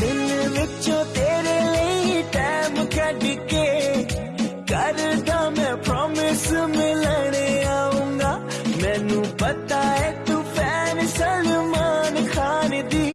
ਦਿਨ ਵਿੱਚੋਂ ਤੇਰੇ ਲਈ ਟਾਈਮ ਕੱਢ ਕੇ ਕਰਦਾ ਮੈਂ ਪ੍ਰੋਮਿਸ ਮਿਲਣ ਆਉਂਗਾ ਮੈਨੂੰ ਪਤਾ ਹੈ ਤੂੰ ਫੈਨ ਸਲਮਾਨ ਖਾਨ ਦੀ